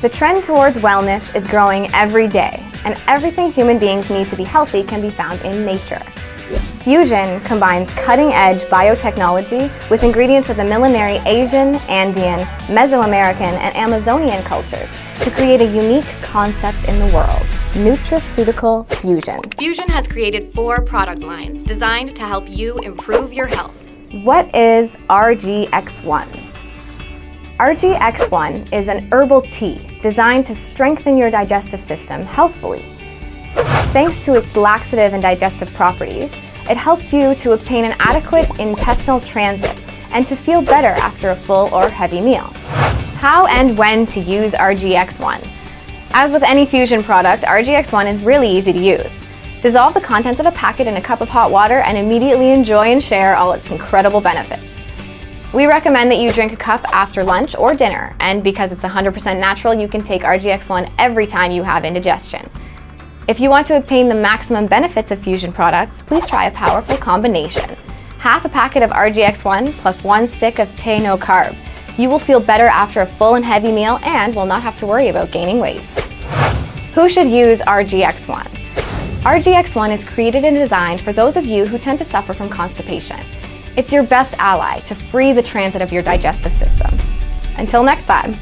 The trend towards wellness is growing every day, and everything human beings need to be healthy can be found in nature. Fuxion combines cutting-edge biotechnology with ingredients of the millenary Asian, Andean, Mesoamerican, and Amazonian cultures to create a unique concept in the world, Nutraceutical Fuxion. Fuxion has created four product lines designed to help you improve your health. What is RGX1? RGX1 is an herbal tea designed to strengthen your digestive system healthfully. Thanks to its laxative and digestive properties, it helps you to obtain an adequate intestinal transit and to feel better after a full or heavy meal. How and when to use RGX1? As with any Fuxion product, RGX1 is really easy to use. Dissolve the contents of a packet in a cup of hot water and immediately enjoy and share all its incredible benefits. We recommend that you drink a cup after lunch or dinner, and because it's 100% natural, you can take RGX1 every time you have indigestion. If you want to obtain the maximum benefits of Fuxion products, please try a powerful combination. Half a packet of RGX1 plus one stick of Te No Carb. You will feel better after a full and heavy meal and will not have to worry about gaining weight. Who should use RGX1? RGX1 is created and designed for those of you who tend to suffer from constipation. It's your best ally to free the transit of your digestive system. Until next time.